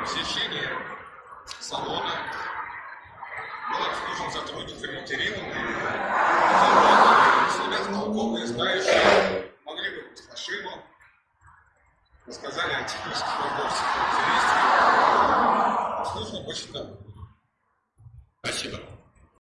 посещение салона был обслужен сотрудниками Кириллом и ребят толковые, знающие, могли бы Машину, рассказали о технических вопросах, характеристиках, обслужено очень давно. Спасибо.